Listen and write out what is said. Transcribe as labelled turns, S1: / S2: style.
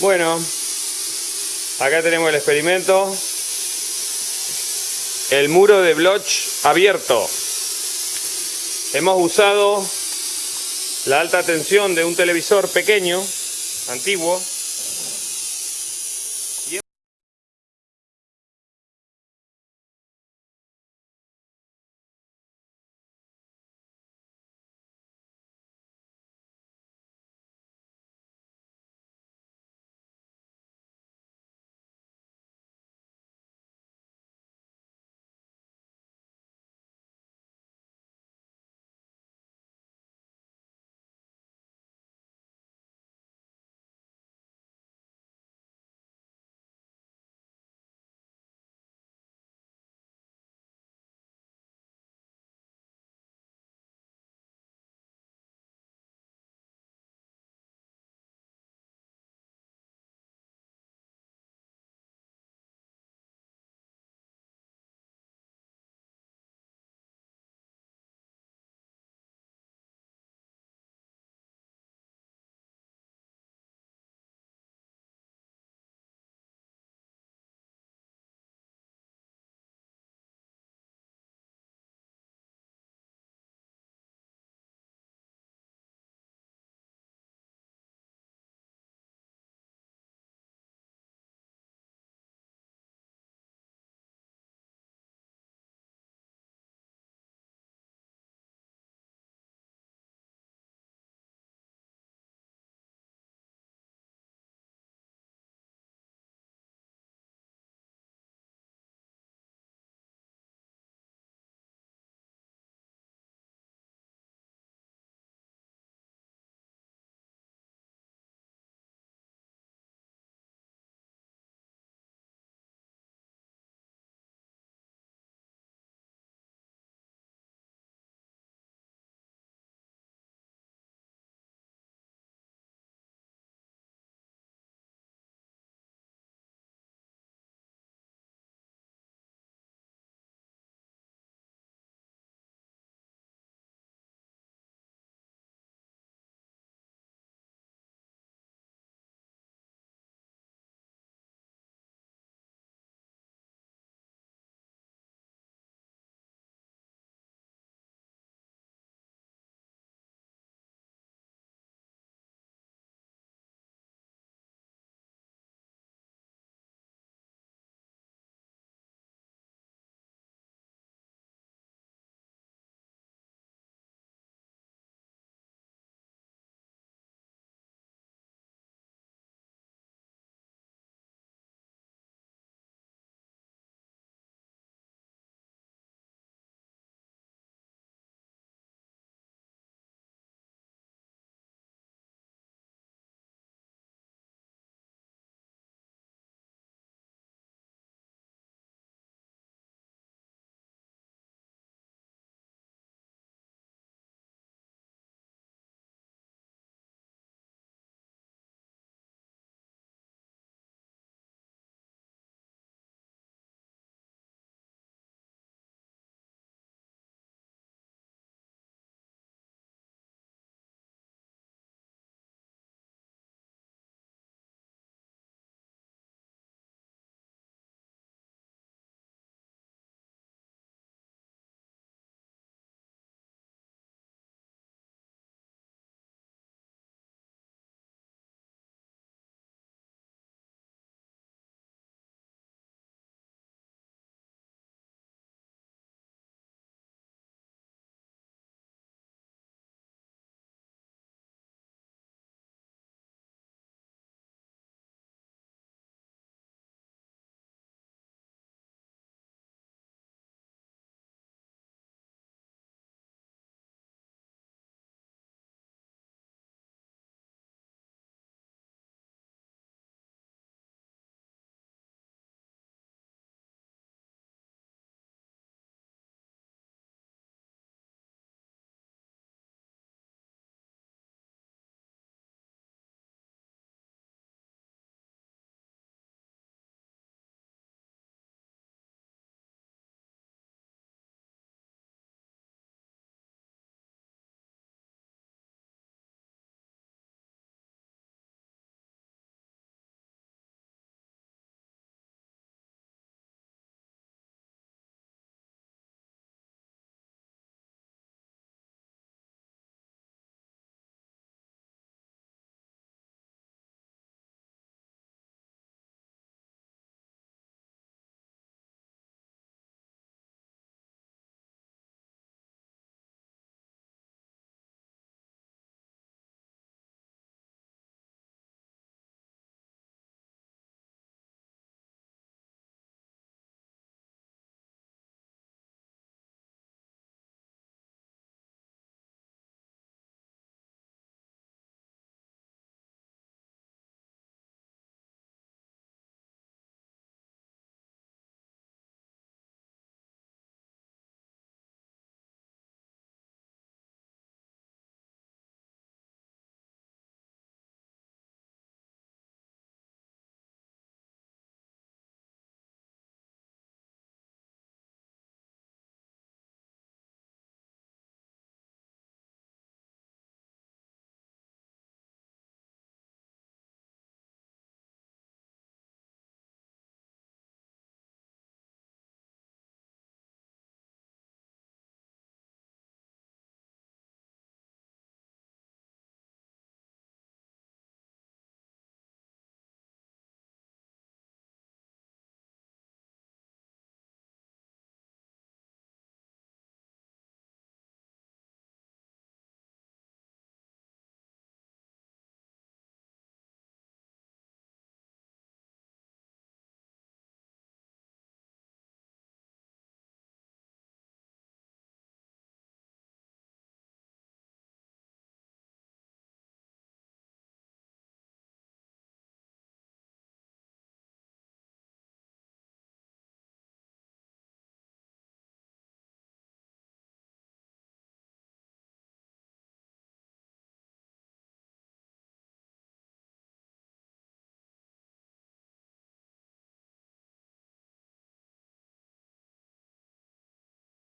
S1: Bueno, acá tenemos el experimento. El muro de Bloch abierto. Hemos usado la alta tensión de un televisor pequeño, antiguo,